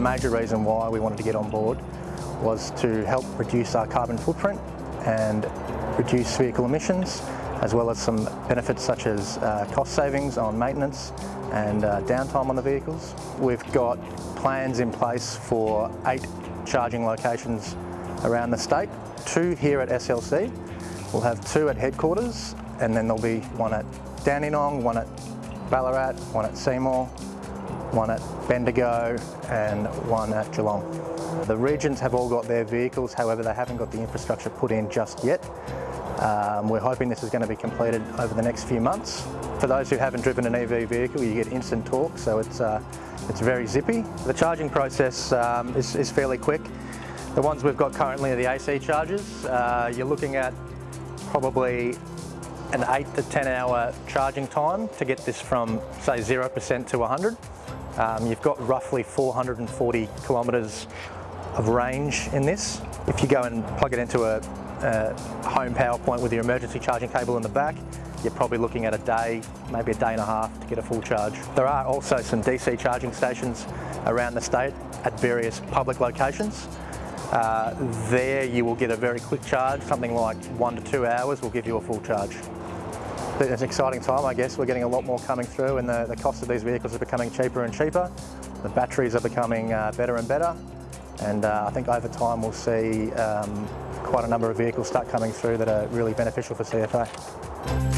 major reason why we wanted to get on board was to help reduce our carbon footprint and reduce vehicle emissions as well as some benefits such as uh, cost savings on maintenance and uh, downtime on the vehicles. We've got plans in place for eight charging locations around the state, two here at SLC. We'll have two at headquarters and then there'll be one at Dandenong, one at Ballarat, one at Seymour, one at Bendigo and one at Geelong. The regions have all got their vehicles, however they haven't got the infrastructure put in just yet. Um, we're hoping this is going to be completed over the next few months. For those who haven't driven an EV vehicle, you get instant torque, so it's, uh, it's very zippy. The charging process um, is, is, fairly quick. The ones we've got currently are the AC chargers. Uh, you're looking at probably an 8 to 10 hour charging time to get this from say 0% to 100. Um, you've got roughly 440 kilometres of range in this. If you go and plug it into a, a home power point with your emergency charging cable in the back, you're probably looking at a day, maybe a day and a half to get a full charge. There are also some DC charging stations around the state at various public locations. Uh, there you will get a very quick charge, something like one to two hours will give you a full charge. It's an exciting time, I guess. We're getting a lot more coming through and the, the cost of these vehicles are becoming cheaper and cheaper. The batteries are becoming uh, better and better. And uh, I think over time we'll see um, quite a number of vehicles start coming through that are really beneficial for CFA.